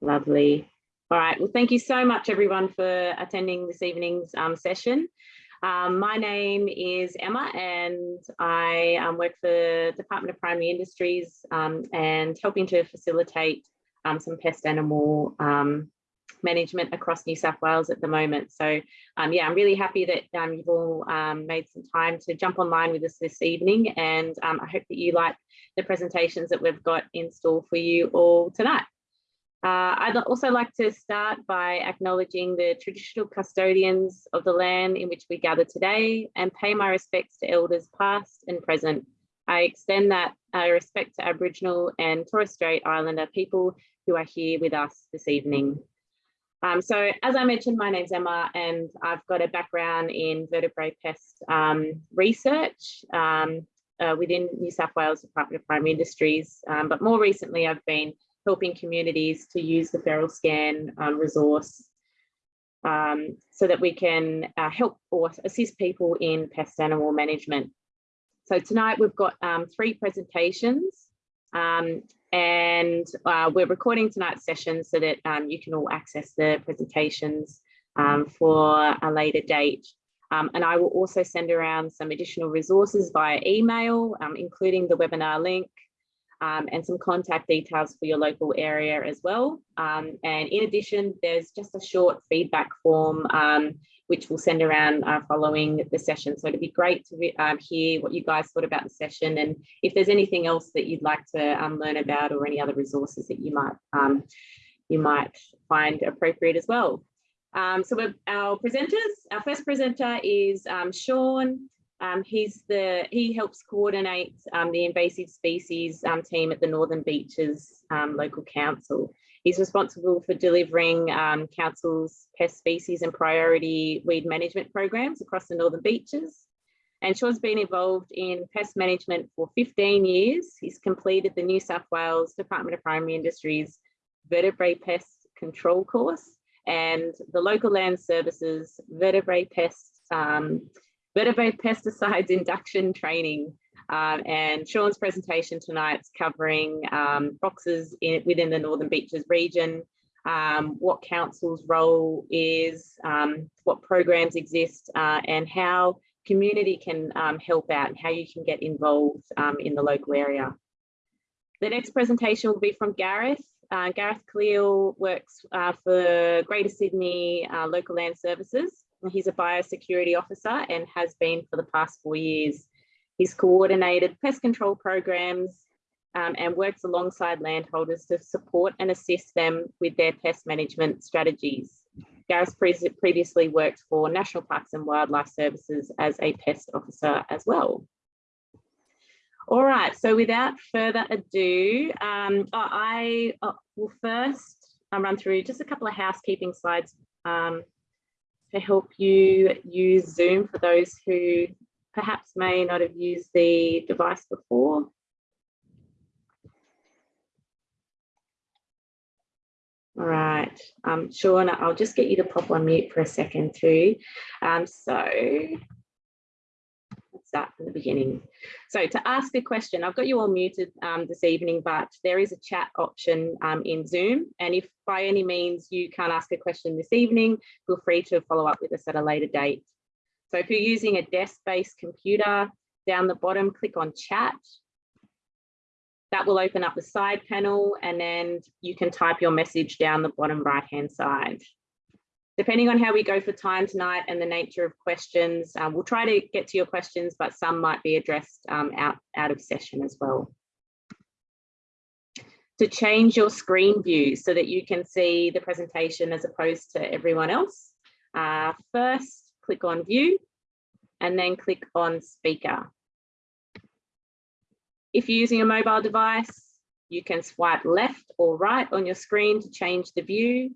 Lovely. All right. Well, thank you so much, everyone, for attending this evening's um, session. Um, my name is Emma and I um, work for Department of Primary Industries um, and helping to facilitate um, some pest animal um, management across New South Wales at the moment. So yeah, I'm really happy that you've all made some time to jump online with us this evening and I hope that you like the presentations that we've got in store for you all tonight. Uh, I'd also like to start by acknowledging the traditional custodians of the land in which we gather today and pay my respects to elders past and present. I extend that uh, respect to Aboriginal and Torres Strait Islander people who are here with us this evening. Um, so as I mentioned, my name's Emma and I've got a background in vertebrate pest um, research um, uh, within New South Wales Department of Primary Industries. Um, but more recently, I've been helping communities to use the FeralScan um, resource um, so that we can uh, help or assist people in pest animal management. So tonight we've got um, three presentations um, and uh, we're recording tonight's session so that um, you can all access the presentations um, for a later date. and I will also send around some additional resources via email, including the webinar link, um, and some contact details for your local area as well. Um, and in addition, there's just a short feedback form um, which we'll send around uh, following the session. So it'd be great to um, hear what you guys thought about the session and if there's anything else that you'd like to um, learn about or any other resources that you might um, you might find appropriate as well. so our presenters, our first presenter is Sean. Um, he's the he helps coordinate um, the invasive species um, team at the Northern Beaches um, local council. He's responsible for delivering um, council's pest species and priority weed management programs across the Northern Beaches. And Sean's been involved in pest management for 15 years. He's completed the New South Wales Department of Primary Industries vertebrate pest control course and the local land services vertebrate pest um, vertebrate pesticides induction training. Um, and Sean's presentation tonight is covering um, boxes in, within the Northern Beaches region, um, what council's role is, um, what programs exist, uh, and how community can um, help out and how you can get involved um, in the local area. The next presentation will be from Gareth. Uh, Gareth Cleal works uh, for Greater Sydney uh, Local Land Services. He's a biosecurity officer and has been for the past four years. He's coordinated pest control programs um, and works alongside landholders to support and assist them with their pest management strategies. Gareth pre previously worked for National Parks and Wildlife Services as a pest officer as well. All right, so without further ado, um, I uh, will first I'll run through just a couple of housekeeping slides um, to help you use Zoom for those who perhaps may not have used the device before. All right, um, Sean, I'll just get you to pop on mute for a second too. Um, so let's start from the beginning. So to ask a question, I've got you all muted um, this evening, but there is a chat option um, in Zoom. And if by any means you can't ask a question this evening, feel free to follow up with us at a later date. So if you're using a desk-based computer, down the bottom, click on chat. That will open up the side panel and then you can type your message down the bottom right-hand side. Depending on how we go for time tonight and the nature of questions, um, we'll try to get to your questions, but some might be addressed um, out, out of session as well. To change your screen view so that you can see the presentation as opposed to everyone else, uh, first click on view and then click on speaker. If you're using a mobile device, you can swipe left or right on your screen to change the view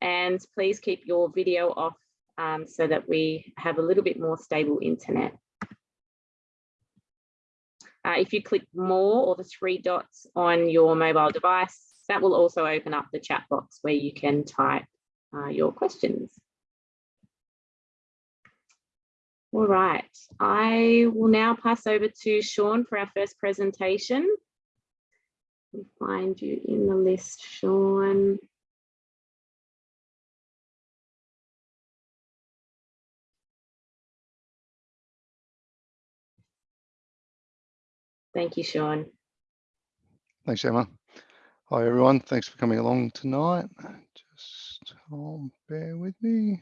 and please keep your video off um, so that we have a little bit more stable internet. Uh, if you click more or the three dots on your mobile device, that will also open up the chat box where you can type uh, your questions. All right, I will now pass over to Sean for our first presentation. We find you in the list, Sean. Thank you, Sean. Thanks, Emma. Hi, everyone. Thanks for coming along tonight. Just um, bear with me.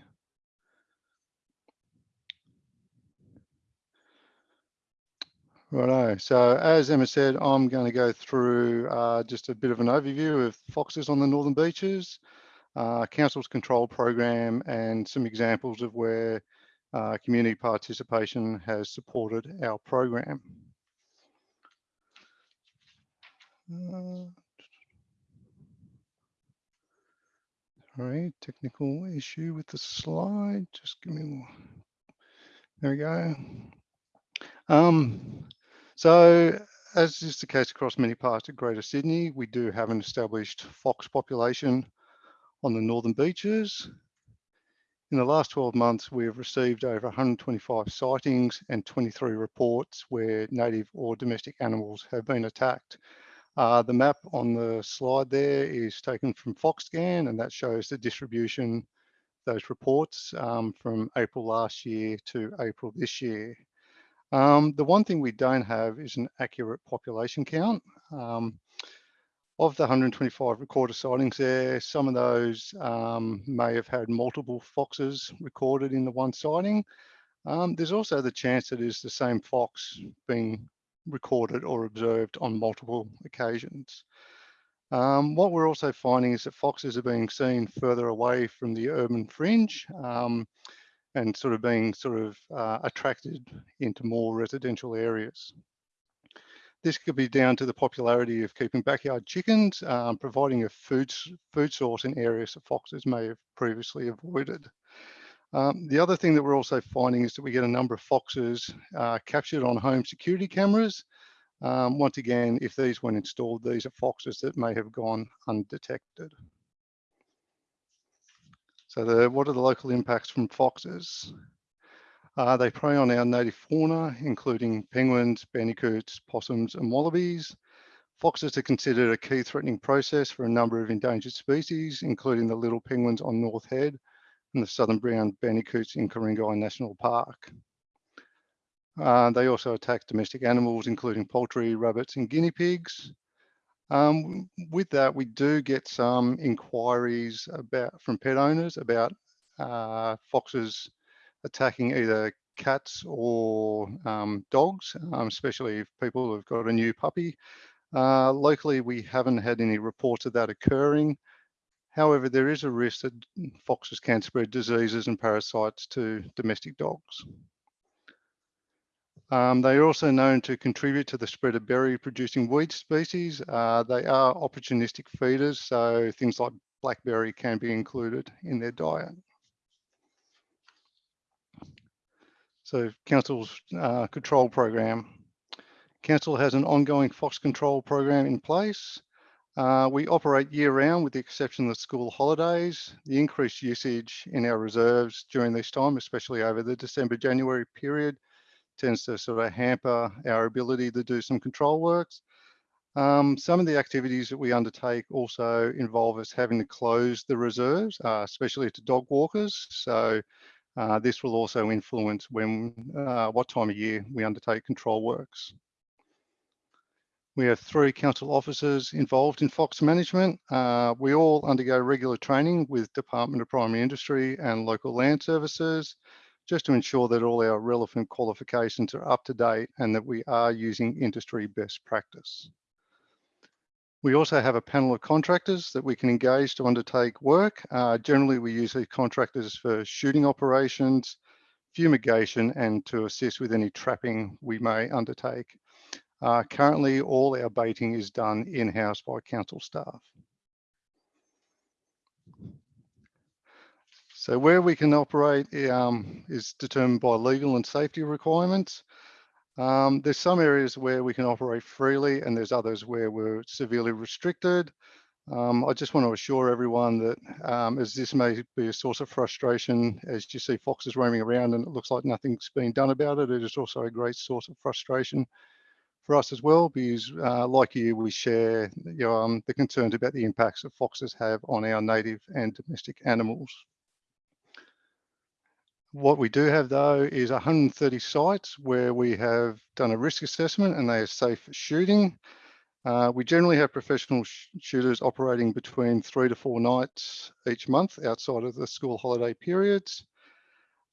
Righto. So as Emma said, I'm going to go through uh, just a bit of an overview of foxes on the Northern Beaches, uh, Council's control program, and some examples of where uh, community participation has supported our program. Uh, sorry, technical issue with the slide. Just give me more. There we go. Um, so as is the case across many parts of Greater Sydney, we do have an established fox population on the northern beaches. In the last 12 months, we have received over 125 sightings and 23 reports where native or domestic animals have been attacked. Uh, the map on the slide there is taken from FoxScan and that shows the distribution those reports um, from April last year to April this year. Um, the one thing we don't have is an accurate population count. Um, of the 125 recorded sightings there, some of those um, may have had multiple foxes recorded in the one sighting. Um, there's also the chance that it is the same fox being recorded or observed on multiple occasions. Um, what we're also finding is that foxes are being seen further away from the urban fringe um, and sort of being sort of uh, attracted into more residential areas. This could be down to the popularity of keeping backyard chickens, um, providing a food, food source in areas that foxes may have previously avoided. Um, the other thing that we're also finding is that we get a number of foxes uh, captured on home security cameras. Um, once again, if these weren't installed, these are foxes that may have gone undetected. So the, what are the local impacts from foxes? Uh, they prey on our native fauna, including penguins, bandicoots, possums, and wallabies. Foxes are considered a key threatening process for a number of endangered species, including the little penguins on North Head and the southern brown bandicoots in Ku-ring-gai National Park. Uh, they also attack domestic animals, including poultry, rabbits, and guinea pigs. Um, with that, we do get some inquiries about from pet owners about uh, foxes attacking either cats or um, dogs, um, especially if people have got a new puppy. Uh, locally, we haven't had any reports of that occurring. However, there is a risk that foxes can spread diseases and parasites to domestic dogs. Um, they are also known to contribute to the spread of berry producing weed species. Uh, they are opportunistic feeders, so things like blackberry can be included in their diet. So Council's uh, control program. Council has an ongoing fox control program in place. Uh, we operate year round with the exception of the school holidays. The increased usage in our reserves during this time, especially over the December, January period, tends to sort of hamper our ability to do some control works. Um, some of the activities that we undertake also involve us having to close the reserves, uh, especially to dog walkers. So uh, this will also influence when, uh, what time of year we undertake control works. We have three council officers involved in Fox management. Uh, we all undergo regular training with Department of Primary Industry and local land services, just to ensure that all our relevant qualifications are up to date and that we are using industry best practice. We also have a panel of contractors that we can engage to undertake work. Uh, generally, we use these contractors for shooting operations, fumigation, and to assist with any trapping we may undertake. Uh, currently, all our baiting is done in-house by council staff. So where we can operate um, is determined by legal and safety requirements. Um, there's some areas where we can operate freely and there's others where we're severely restricted. Um, I just want to assure everyone that um, as this may be a source of frustration, as you see foxes roaming around and it looks like nothing's being done about it, it is also a great source of frustration for us as well, because uh, like you, we share you know, um, the concerns about the impacts that foxes have on our native and domestic animals. What we do have though is 130 sites where we have done a risk assessment and they are safe for shooting. Uh, we generally have professional sh shooters operating between three to four nights each month outside of the school holiday periods.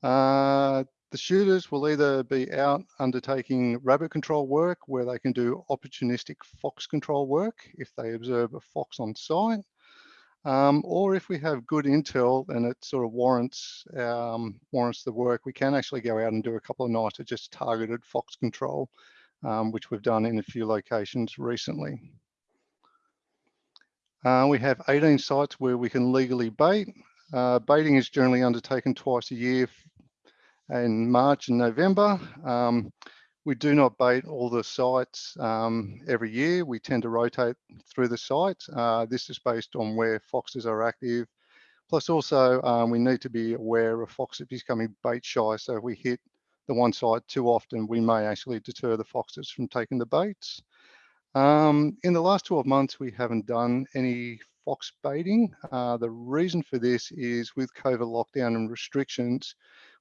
Uh, the shooters will either be out undertaking rabbit control work where they can do opportunistic fox control work if they observe a fox on site, um, or if we have good intel and it sort of warrants um, warrants the work, we can actually go out and do a couple of nights of just targeted fox control, um, which we've done in a few locations recently. Uh, we have 18 sites where we can legally bait. Uh, baiting is generally undertaken twice a year in March and November. Um, we do not bait all the sites um, every year. We tend to rotate through the sites. Uh, this is based on where foxes are active. Plus also, um, we need to be aware of foxes becoming bait shy. So if we hit the one site too often, we may actually deter the foxes from taking the baits. Um, in the last 12 months, we haven't done any fox baiting. Uh, the reason for this is with COVID lockdown and restrictions,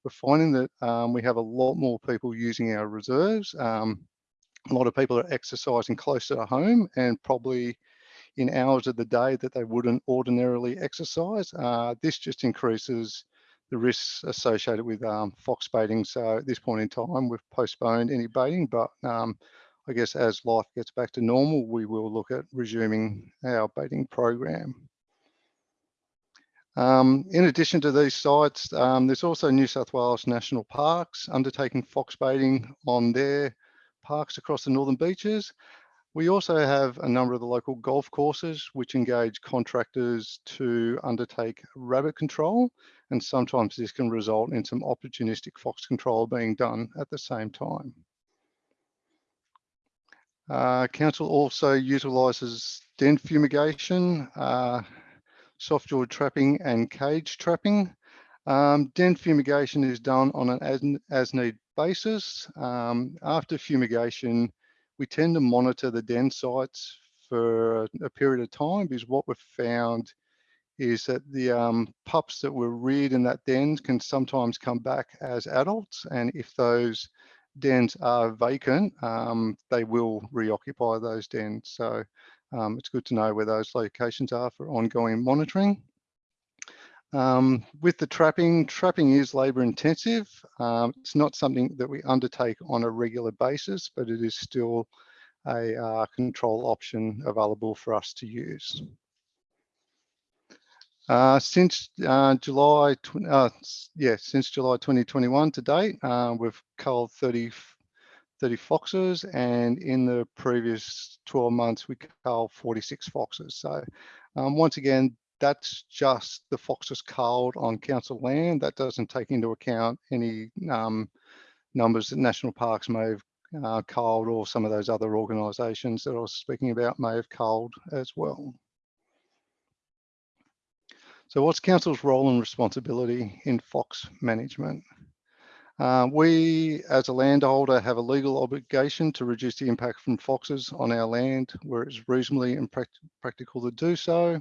we're finding that um, we have a lot more people using our reserves. Um, a lot of people are exercising closer to home and probably in hours of the day that they wouldn't ordinarily exercise. Uh, this just increases the risks associated with um, fox baiting. So at this point in time, we've postponed any baiting, but um, I guess as life gets back to normal, we will look at resuming our baiting program. Um, in addition to these sites, um, there's also New South Wales National Parks undertaking fox baiting on their parks across the northern beaches. We also have a number of the local golf courses which engage contractors to undertake rabbit control and sometimes this can result in some opportunistic fox control being done at the same time. Uh, council also utilises den fumigation uh, soft jaw trapping and cage trapping. Um, den fumigation is done on an as, as need basis. Um, after fumigation, we tend to monitor the den sites for a period of time because what we've found is that the um, pups that were reared in that den can sometimes come back as adults. And if those dens are vacant, um, they will reoccupy those dens. So um, it's good to know where those locations are for ongoing monitoring. Um, with the trapping, trapping is labour intensive. Um, it's not something that we undertake on a regular basis, but it is still a uh, control option available for us to use. Uh, since uh, July, uh, yeah, since July 2021 to date, uh, we've culled 30 30 foxes and in the previous 12 months we culled 46 foxes. So um, once again, that's just the foxes culled on council land. That doesn't take into account any um, numbers that national parks may have uh, culled or some of those other organisations that I was speaking about may have culled as well. So what's council's role and responsibility in fox management? Uh, we, as a landholder, have a legal obligation to reduce the impact from foxes on our land where it's reasonably and practical to do so.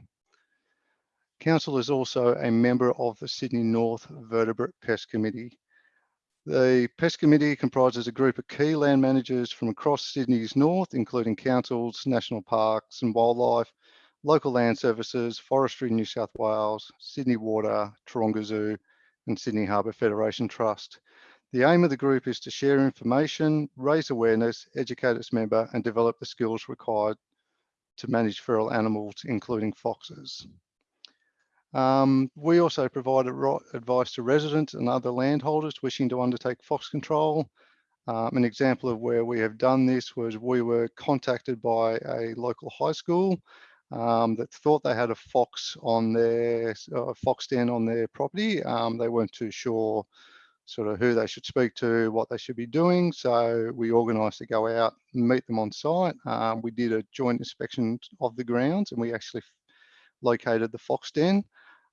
Council is also a member of the Sydney North Vertebrate Pest Committee. The Pest Committee comprises a group of key land managers from across Sydney's north, including councils, national parks and wildlife, local land services, Forestry New South Wales, Sydney Water, Taronga Zoo and Sydney Harbour Federation Trust. The aim of the group is to share information, raise awareness, educate its member and develop the skills required to manage feral animals, including foxes. Um, we also provide advice to residents and other landholders wishing to undertake fox control. Um, an example of where we have done this was we were contacted by a local high school um, that thought they had a fox on their uh, fox den on their property. Um, they weren't too sure sort of who they should speak to, what they should be doing. So we organised to go out and meet them on site. Um, we did a joint inspection of the grounds and we actually located the fox den.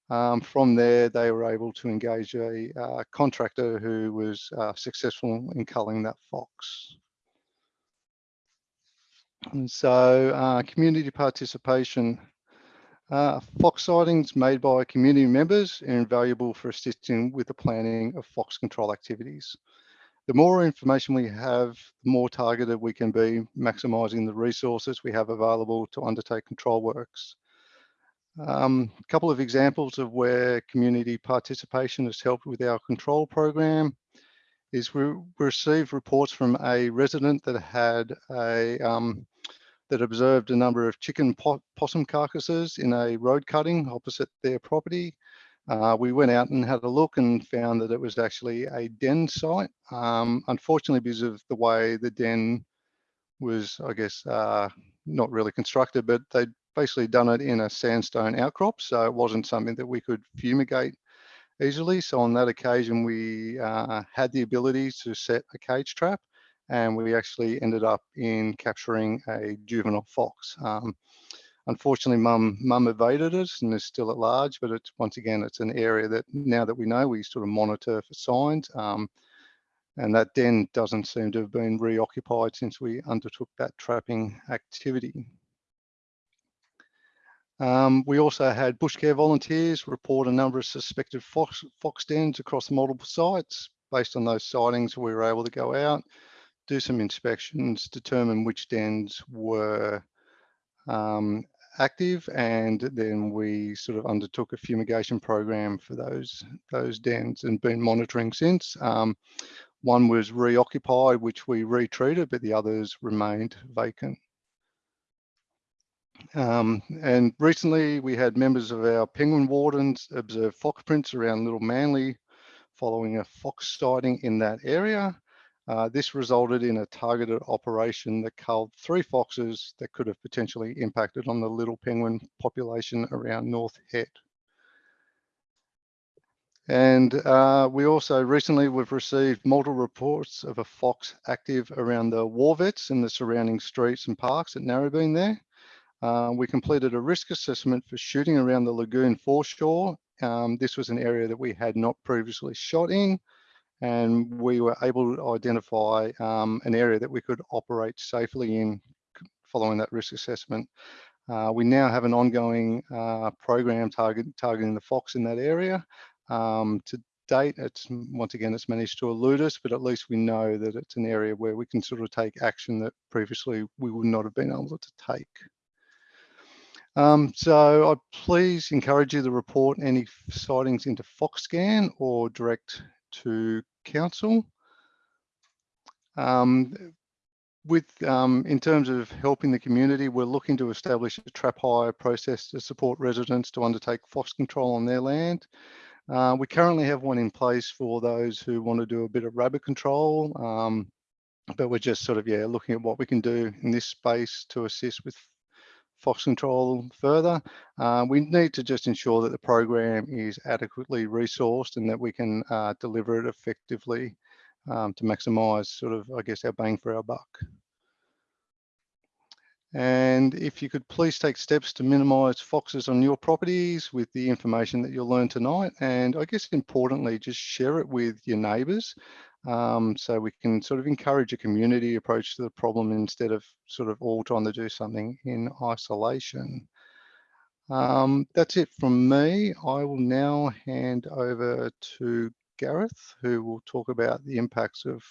Um, from there, they were able to engage a uh, contractor who was uh, successful in culling that fox. And so uh, community participation. Uh, fox sightings made by community members are invaluable for assisting with the planning of fox control activities. The more information we have, the more targeted we can be, maximising the resources we have available to undertake control works. Um, a couple of examples of where community participation has helped with our control program is we received reports from a resident that had a um, that observed a number of chicken possum carcasses in a road cutting opposite their property. Uh, we went out and had a look and found that it was actually a den site. Um, unfortunately, because of the way the den was, I guess, uh, not really constructed, but they'd basically done it in a sandstone outcrop. So it wasn't something that we could fumigate easily. So on that occasion, we uh, had the ability to set a cage trap and we actually ended up in capturing a juvenile fox. Um, unfortunately, mum mum evaded it and is still at large, but it's once again, it's an area that now that we know, we sort of monitor for signs. Um, and that den doesn't seem to have been reoccupied since we undertook that trapping activity. Um, we also had bush care volunteers report a number of suspected fox, fox dens across multiple sites. Based on those sightings, we were able to go out, do some inspections, determine which dens were um, active, and then we sort of undertook a fumigation program for those those dens and been monitoring since. Um, one was reoccupied, which we retreated, but the others remained vacant. Um, and recently we had members of our penguin wardens observe fox prints around Little Manly following a fox sighting in that area. Uh, this resulted in a targeted operation that culled three foxes that could have potentially impacted on the little penguin population around North Head. And uh, we also recently we've received multiple reports of a fox active around the Warvets and the surrounding streets and parks at Narrabeen there. Uh, we completed a risk assessment for shooting around the lagoon foreshore. Um, this was an area that we had not previously shot in and we were able to identify um, an area that we could operate safely in following that risk assessment. Uh, we now have an ongoing uh, program target, targeting the fox in that area. Um, to date, it's once again, it's managed to elude us, but at least we know that it's an area where we can sort of take action that previously we would not have been able to take. Um, so I please encourage you to report any sightings into FoxScan or direct to council. Um, with um, in terms of helping the community, we're looking to establish a trap hire process to support residents to undertake fox control on their land. Uh, we currently have one in place for those who want to do a bit of rabbit control, um, but we're just sort of yeah looking at what we can do in this space to assist with fox control further. Uh, we need to just ensure that the program is adequately resourced and that we can uh, deliver it effectively um, to maximise sort of, I guess, our bang for our buck. And if you could please take steps to minimise foxes on your properties with the information that you'll learn tonight. And I guess importantly, just share it with your neighbours um, so we can sort of encourage a community approach to the problem instead of sort of all trying to do something in isolation. Um, that's it from me. I will now hand over to Gareth, who will talk about the impacts of,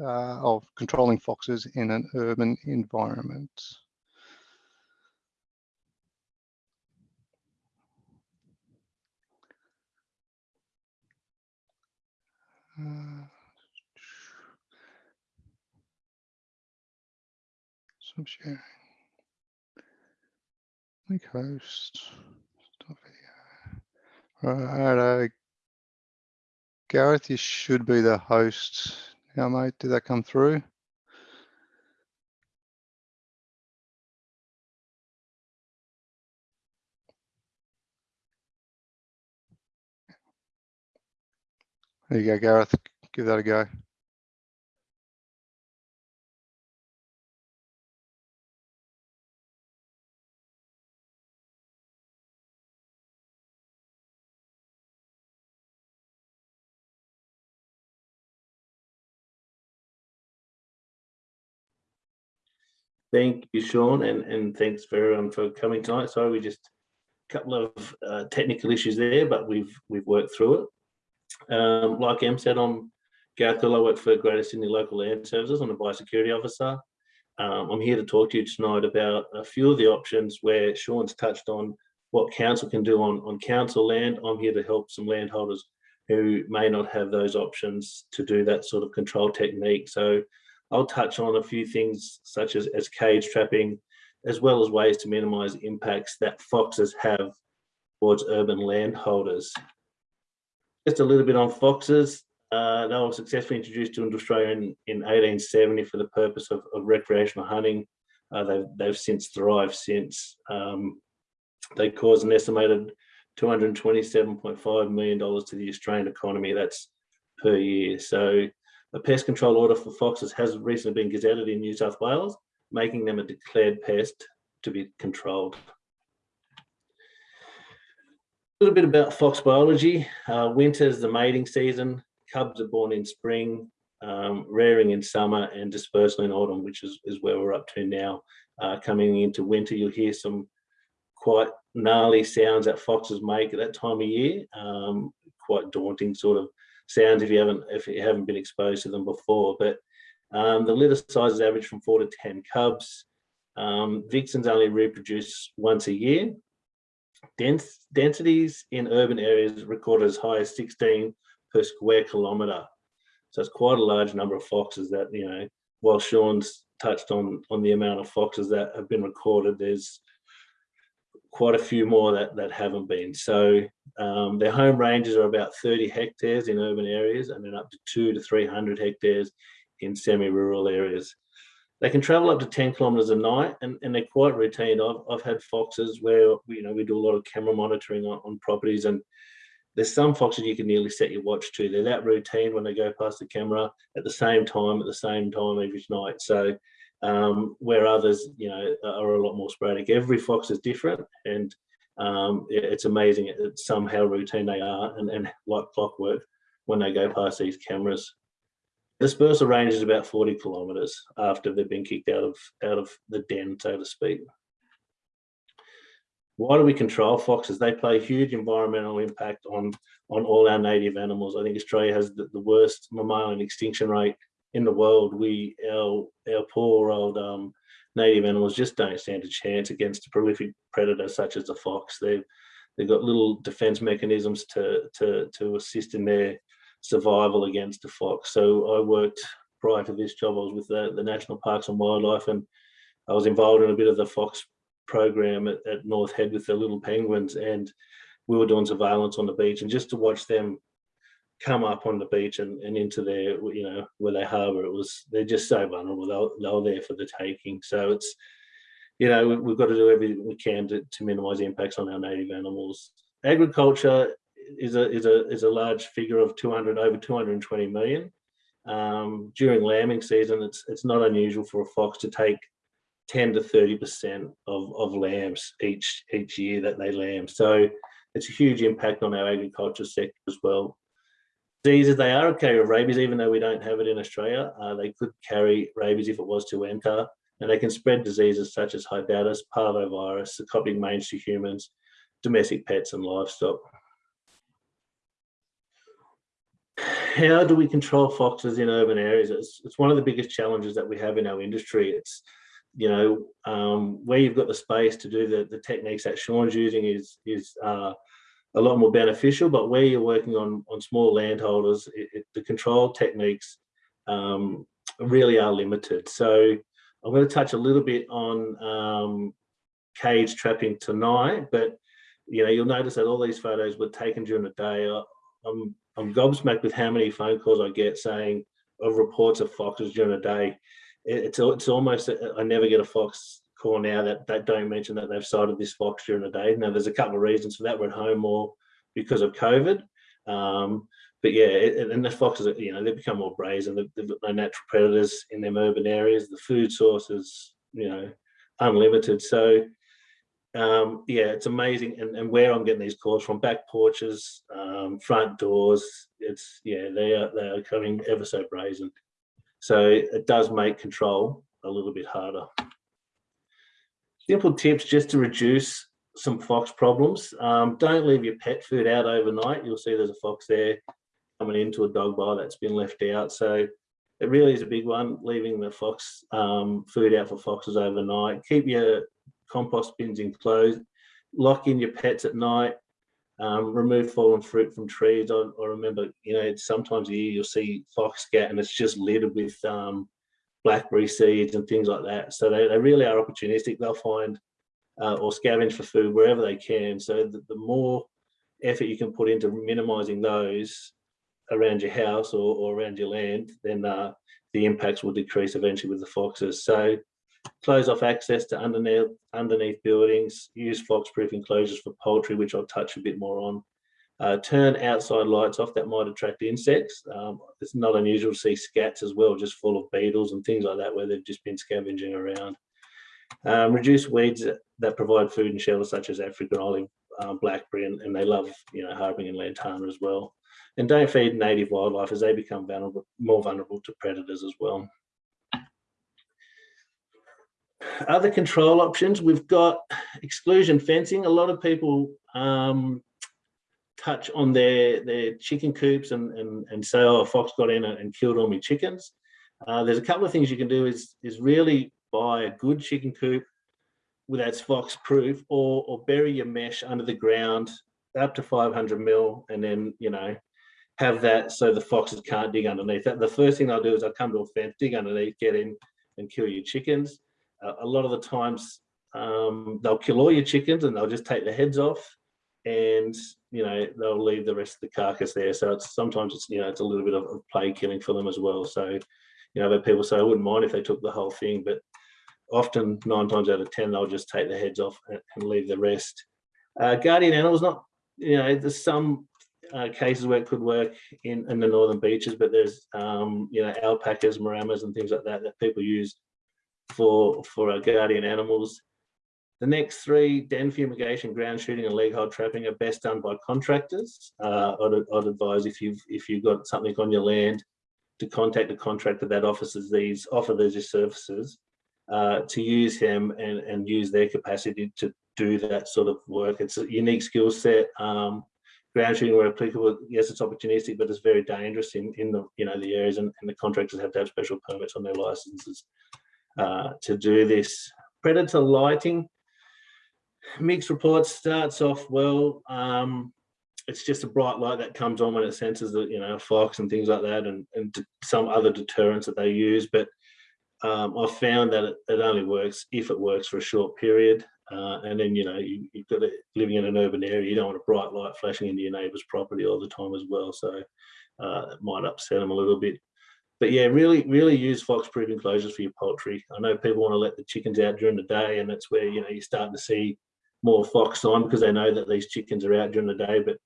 uh, of controlling foxes in an urban environment. Uh, Stop sharing. Link host. Stop video. Right, uh, Gareth, you should be the host now, mate. Did that come through? There you go, Gareth. Give that a go. Thank you, Sean, and, and thanks for everyone for coming tonight. Sorry, we just a couple of uh, technical issues there, but we've we've worked through it. Um, like Em said, I'm Gareth. I work for Greater Sydney Local Land Services. I'm a biosecurity officer. Um, I'm here to talk to you tonight about a few of the options where Sean's touched on what council can do on, on council land. I'm here to help some landholders who may not have those options to do that sort of control technique. So I'll touch on a few things such as, as cage trapping, as well as ways to minimise impacts that foxes have towards urban landholders. Just a little bit on foxes. Uh, they were successfully introduced to Australia in, in 1870 for the purpose of, of recreational hunting. Uh, they've, they've since thrived since. Um, they cause an estimated $227.5 million to the Australian economy. That's per year. So a pest control order for foxes has recently been gazetted in New South Wales, making them a declared pest to be controlled. A little bit about fox biology. Uh, winter is the mating season. Cubs are born in spring, um, rearing in summer and dispersal in autumn, which is, is where we're up to now. Uh, coming into winter, you'll hear some quite gnarly sounds that foxes make at that time of year. Um, quite daunting sort of sounds if you haven't if you haven't been exposed to them before. But um, the litter sizes average from four to 10 cubs. Um, vixens only reproduce once a year. Dense, densities in urban areas recorded as high as 16 per square kilometre. So it's quite a large number of foxes that, you know, while Sean's touched on, on the amount of foxes that have been recorded, there's quite a few more that, that haven't been. So um, their home ranges are about 30 hectares in urban areas and then up to two to 300 hectares in semi-rural areas. They can travel up to 10 kilometers a night and, and they're quite routine. I've, I've had foxes where, you know, we do a lot of camera monitoring on, on properties and there's some foxes you can nearly set your watch to. They're that routine when they go past the camera at the same time, at the same time every night. So um, where others, you know, are a lot more sporadic. Every fox is different, and um, it's amazing somehow routine they are, and, and like clockwork when they go past these cameras. Dispersal range is about 40 kilometres after they've been kicked out of out of the den, so to speak. Why do we control foxes? They play huge environmental impact on on all our native animals. I think Australia has the, the worst mammalian extinction rate in the world, we our our poor old um, native animals just don't stand a chance against a prolific predator such as the fox. They've they've got little defense mechanisms to to to assist in their survival against a fox. So I worked prior to this job. I was with the, the National Parks and Wildlife, and I was involved in a bit of the fox program at, at North Head with the little penguins, and we were doing surveillance on the beach, and just to watch them come up on the beach and, and into their, you know, where they harbour. It was, they're just so vulnerable. They're, they're there for the taking. So it's, you know, we, we've got to do everything we can to, to minimise impacts on our native animals. Agriculture is a, is a, is a large figure of 200, over 220 million. Um, during lambing season, it's, it's not unusual for a fox to take 10 to 30% of, of lambs each, each year that they lamb. So it's a huge impact on our agriculture sector as well diseases, they are a carrier of rabies, even though we don't have it in Australia. Uh, they could carry rabies if it was to enter, and they can spread diseases such as hepatitis, parvovirus, the sarcoptic mange to humans, domestic pets and livestock. How do we control foxes in urban areas? It's, it's one of the biggest challenges that we have in our industry. It's, you know, um, where you've got the space to do the, the techniques that Sean's using is, is uh, a lot more beneficial. But where you're working on on small landholders, it, it, the control techniques um, really are limited. So I'm going to touch a little bit on um, cage trapping tonight, but you know you'll notice that all these photos were taken during the day. I'm I'm gobsmacked with how many phone calls I get saying of reports of foxes during the day. It's it's almost I never get a fox call now that, they don't mention that they've sighted this fox during the day. Now, there's a couple of reasons for that. We're at home more because of COVID. Um, but yeah, it, and the foxes, you know, they become more brazen. They've, they've got no natural predators in them urban areas. The food source is, you know, unlimited. So um, yeah, it's amazing. And, and where I'm getting these calls from, back porches, um, front doors, it's, yeah, they are, they are coming ever so brazen. So it does make control a little bit harder. Simple tips just to reduce some fox problems. Um, don't leave your pet food out overnight. You'll see there's a fox there coming into a dog bar that's been left out. So it really is a big one, leaving the fox um, food out for foxes overnight. Keep your compost bins enclosed. Lock in your pets at night. Um, remove fallen fruit from trees. I, I remember, you know, sometimes a year you'll see fox scat and it's just littered with um, blackberry seeds and things like that. So they, they really are opportunistic. They'll find uh, or scavenge for food wherever they can. So the, the more effort you can put into minimizing those around your house or, or around your land, then uh, the impacts will decrease eventually with the foxes. So close off access to underneath underneath buildings, use fox-proof enclosures for poultry, which I'll touch a bit more on. Uh, turn outside lights off that might attract insects. Um, it's not unusual to see scats as well, just full of beetles and things like that, where they've just been scavenging around. Um, reduce weeds that provide food and shelter, such as African olive, uh, blackberry, and, and, they love, you know, harbouring and lantana as well. And don't feed native wildlife as they become vulnerable, more vulnerable to predators as well. Other control options, we've got exclusion fencing. A lot of people um, touch on their, their chicken coops and, and, and say, oh, a fox got in and killed all my chickens. Uh, there's a couple of things you can do is, is really buy a good chicken coop that's fox proof or, or bury your mesh under the ground up to 500 mil and then, you know, have that so the foxes can't dig underneath that. The first thing I'll do is I'll come to a fence, dig underneath, get in and kill your chickens. Uh, a lot of the times um, they'll kill all your chickens and they'll just take the heads off and you know they'll leave the rest of the carcass there. So it's sometimes it's you know it's a little bit of play killing for them as well. So you know but people say i wouldn't mind if they took the whole thing but often nine times out of ten they'll just take the heads off and, and leave the rest. Uh, guardian animals not you know there's some uh, cases where it could work in, in the northern beaches but there's um, you know alpacas maremmas and things like that that people use for for our guardian animals the next three, den fumigation, ground shooting, and leg hold trapping, are best done by contractors. Uh, I'd, I'd, advise if you've if you've got something on your land, to contact a contractor that offers these offer these services, uh, to use him and and use their capacity to do that sort of work. It's a unique skill set. Um, ground shooting where applicable, yes, it's opportunistic, but it's very dangerous in in the you know the areas, and, and the contractors have to have special permits on their licenses uh, to do this. Predator lighting mixed report starts off well. Um, it's just a bright light that comes on when it senses that you know fox and things like that, and and some other deterrents that they use. But um, I've found that it, it, only works if it works for a short period, uh, and then you know you, have got to living in an urban area. You don't want a bright light flashing into your neighbour's property all the time as well. So uh, it might upset them a little bit. But yeah, really, really use fox-proof enclosures for your poultry. I know people want to let the chickens out during the day, and that's where you know you're starting to see more fox on because they know that these chickens are out during the day, but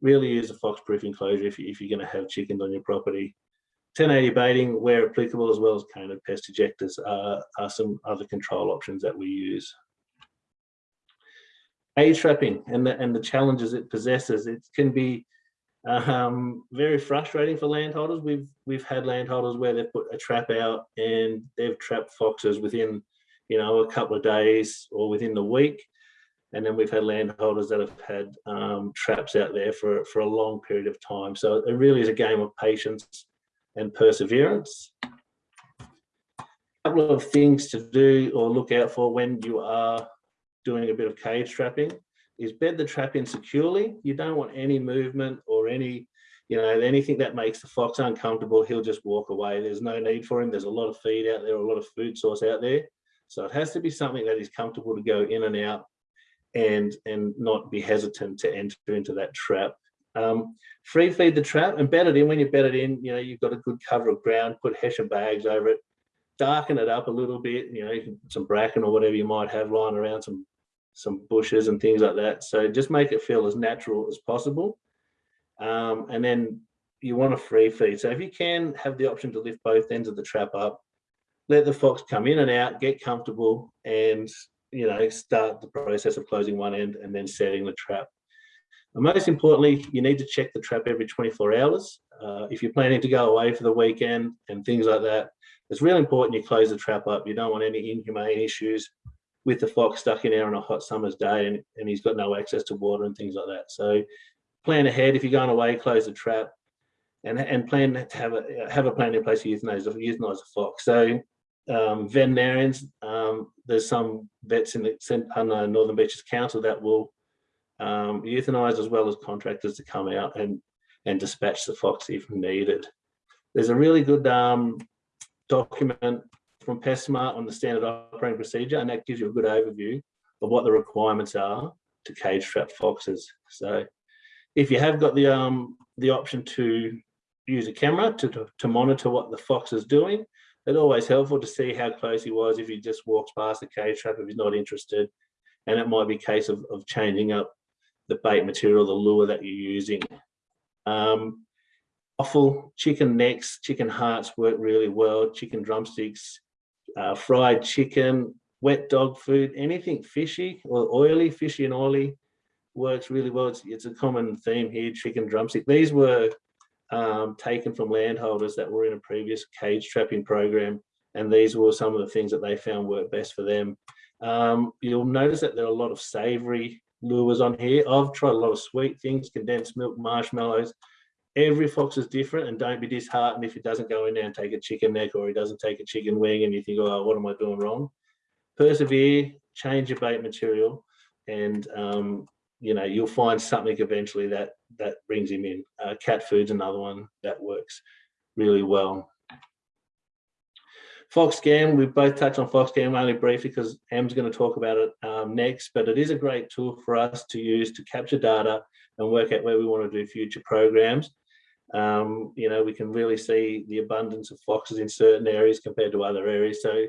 really use a fox-proof enclosure if, you, if you're going to have chickens on your property. 1080 baiting, where applicable, as well as canid pest ejectors are, are some other control options that we use. Age trapping and the, and the challenges it possesses, it can be um, very frustrating for landholders. We've we've had landholders where they've put a trap out and they've trapped foxes within, you know, a couple of days or within the week. And then we've had landholders that have had um, traps out there for, for a long period of time. So it really is a game of patience and perseverance. A couple of things to do or look out for when you are doing a bit of cage trapping is bed the trap in securely. You don't want any movement or any, you know, anything that makes the fox uncomfortable, he'll just walk away. There's no need for him. There's a lot of feed out there, a lot of food source out there. So it has to be something that is comfortable to go in and out and and not be hesitant to enter into that trap. Um, free feed the trap and bed it in. When you bed it in, you know you've got a good cover of ground. Put hessian bags over it. Darken it up a little bit. You know, some bracken or whatever you might have lying around, some some bushes and things like that. So just make it feel as natural as possible. Um, and then you want a free feed. So if you can have the option to lift both ends of the trap up, let the fox come in and out, get comfortable, and you know, start the process of closing one end and then setting the trap. And most importantly, you need to check the trap every 24 hours. Uh, if you're planning to go away for the weekend and things like that, it's really important you close the trap up. You don't want any inhumane issues with the fox stuck in there on a hot summer's day and, and he's got no access to water and things like that. So plan ahead. If you're going away, close the trap and, and plan to have a, have a plan in place to euthanize, euthanize a fox. So um, veterinarians, um, there's some vets in the Northern Beaches Council that will um, euthanize as well as contractors to come out and, and dispatch the fox if needed. There's a really good um, document from PestSmart on the standard operating procedure, and that gives you a good overview of what the requirements are to cage trap foxes. So if you have got the um, the option to use a camera to, to, to monitor what the fox is doing, it's always helpful to see how close he was if he just walks past the cage trap if he's not interested. And it might be a case of, of changing up the bait material, the lure that you're using. Um, offal, chicken necks, chicken hearts work really well, chicken drumsticks, uh, fried chicken, wet dog food, anything fishy or oily, fishy and oily works really well. It's, it's a common theme here, chicken drumstick. These were um, taken from landholders that were in a previous cage trapping program. And these were some of the things that they found work best for them. Um, you'll notice that there are a lot of savory lures on here. I've tried a lot of sweet things, condensed milk, marshmallows. Every fox is different and don't be disheartened if he doesn't go in there and take a chicken neck or he doesn't take a chicken wing and you think, oh, what am I doing wrong? Persevere, change your bait material and um, you know, you'll find something eventually that that brings him in. Uh, cat food's another one that works really well. Fox FoxScan, we both touched on fox FoxScan only briefly because Em's going to talk about it um, next, but it is a great tool for us to use to capture data and work out where we want to do future programs. Um, you know, we can really see the abundance of foxes in certain areas compared to other areas. So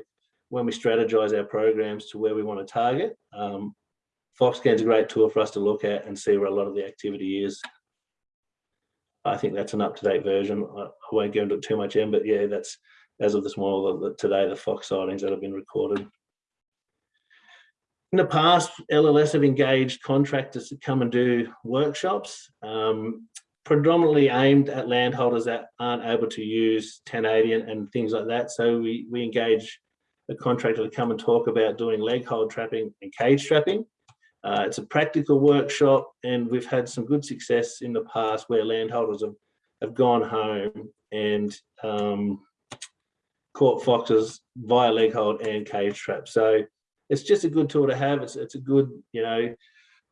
when we strategize our programs to where we want to target, um, FoxScan is a great tool for us to look at and see where a lot of the activity is. I think that's an up-to-date version. I, I won't go into it too much in, but yeah, that's as of this morning, the, today, the fox sightings that have been recorded. In the past, LLS have engaged contractors to come and do workshops, um, predominantly aimed at landholders that aren't able to use 1080 and, and things like that. So we, we engage a contractor to come and talk about doing leg hold trapping and cage trapping. Uh, it's a practical workshop and we've had some good success in the past where landholders have, have gone home and um, caught foxes via leg hold and cage trap. So it's just a good tool to have. It's, it's a good, you know,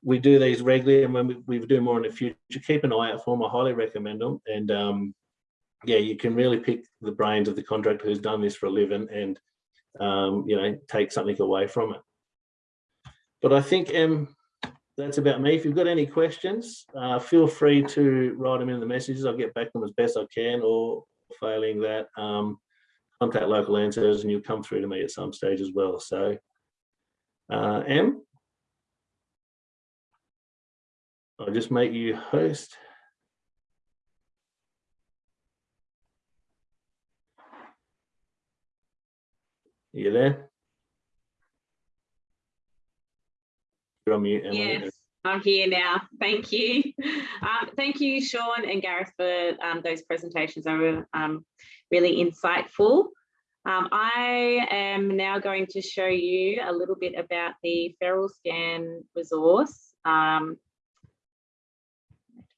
we do these regularly and when we, we do more in the future, keep an eye out for them. I highly recommend them. And um, yeah, you can really pick the brains of the contractor who's done this for a living and, um, you know, take something away from it. But I think um, that's about me. If you've got any questions, uh, feel free to write them in the messages. I'll get back to them as best I can or failing that, um, contact local answers and you'll come through to me at some stage as well. So, uh, Em, I'll just make you host. Are you there? You're on mute, Emily. Yes, I'm here now. Thank you. Um, thank you, Sean and Gareth, for um, those presentations. They were um, really insightful. Um, I am now going to show you a little bit about the FeralScan resource. Um,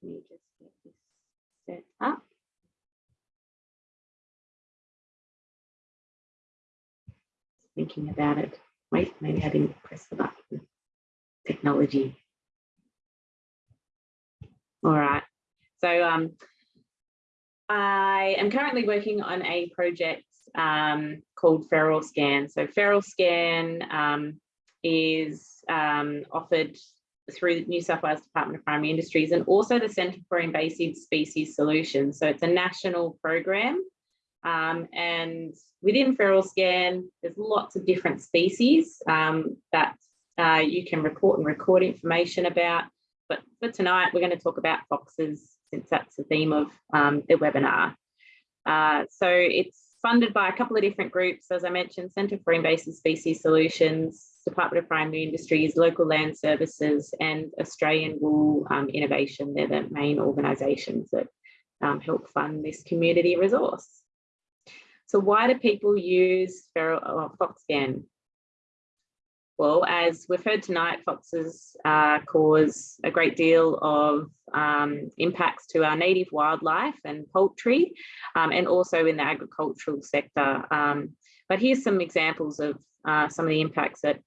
let me just get this set up. Thinking about it. Wait, maybe I didn't press the button technology. All right, so um, I am currently working on a project um, called FeralScan. So FeralScan um, is um, offered through the New South Wales Department of Primary Industries and also the Centre for Invasive Species Solutions. So it's a national program um, and within FeralScan, there's lots of different species um, that uh, you can report and record information about. But for tonight, we're going to talk about foxes since that's the theme of um, the webinar. Uh, so it's funded by a couple of different groups, as I mentioned, Centre for Invasive Species Solutions, Department of Primary Industries, Local Land Services and Australian Wool um, Innovation. They're the main organisations that um, help fund this community resource. So why do people use feral, uh, FoxScan? Well, as we've heard tonight, foxes uh, cause a great deal of um, impacts to our native wildlife and poultry, um, and also in the agricultural sector. Um, but here's some examples of uh, some of the impacts that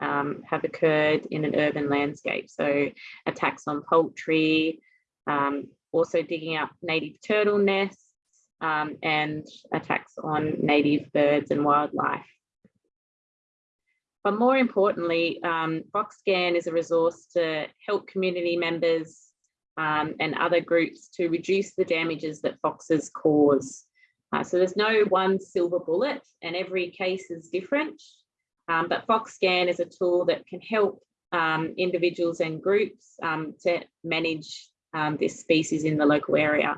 um, have occurred in an urban landscape. So attacks on poultry, um, also digging up native turtle nests, um, and attacks on native birds and wildlife. But more importantly, um, is a resource to help community members um, and other groups to reduce the damages that foxes cause. Uh, so there's no one silver bullet and every case is different. Um, but FoxScan is a tool that can help um, individuals and groups um, to manage um, this species in the local area.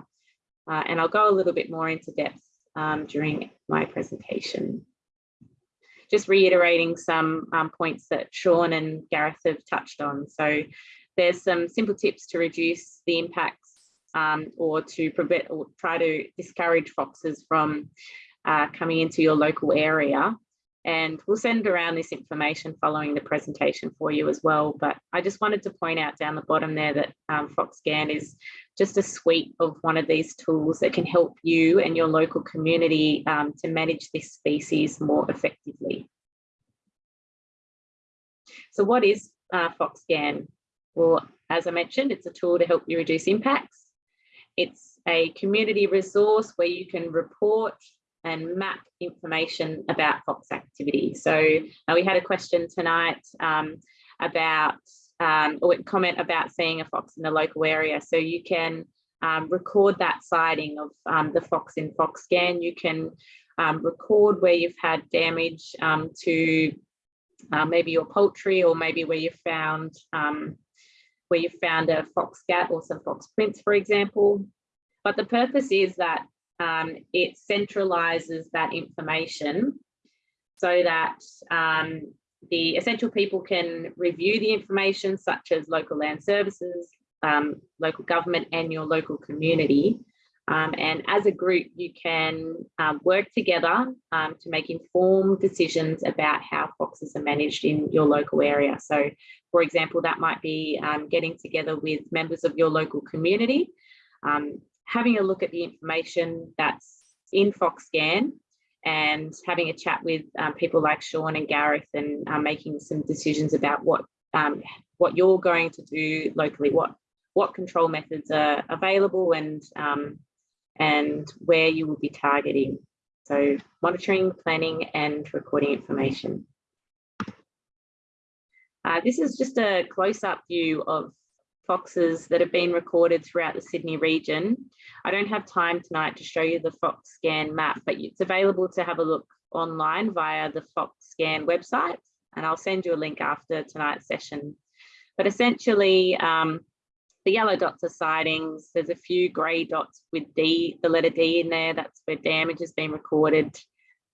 Uh, and I'll go a little bit more into depth um, during my presentation. Just reiterating some um, points that Sean and Gareth have touched on. So there's some simple tips to reduce the impacts um, or to prevent or try to discourage foxes from uh, coming into your local area. And we'll send around this information following the presentation for you as well. But I just wanted to point out down the bottom there that um, FoxScan is just a suite of one of these tools that can help you and your local community um, to manage this species more effectively. So what is uh, FoxScan? Well, as I mentioned, it's a tool to help you reduce impacts. It's a community resource where you can report and map information about fox activity. So uh, we had a question tonight um, about, um, or comment about seeing a fox in the local area. So you can um, record that sighting of um, the fox in FoxScan. You can um, record where you've had damage um, to uh, maybe your poultry or maybe where you found where you found a fox scat or some fox prints, for example. But the purpose is that um, it centralizes that information so that um, the essential people can review the information such as local land services, um, local government and your local community. Um, and as a group, you can um, work together um, to make informed decisions about how foxes are managed in your local area. So for example, that might be getting together with members of your local community um, having a look at the information that's in FoxScan and having a chat with um, people like Sean and Gareth and uh, making some decisions about what um, what you're going to do locally, what what control methods are available and um, and where you will be targeting. So monitoring, planning and recording information. Uh, this is just a close-up view of foxes that have been recorded throughout the Sydney region. I don't have time tonight to show you the FoxScan map, but it's available to have a look online via the FoxScan website. And I'll send you a link after tonight's session. But essentially, um, the yellow dots are sightings. There's a few grey dots with D, the letter D in there. That's where damage has been recorded.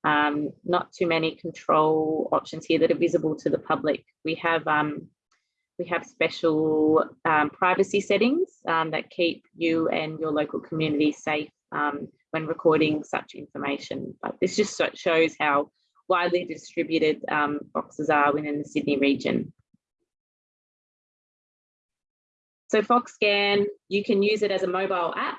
Um, not too many control options here that are visible to the public. We have um, we have special um, privacy settings um, that keep you and your local community safe um, when recording such information. But this just shows how widely distributed um, foxes are within the Sydney region. So FoxScan, you can use it as a mobile app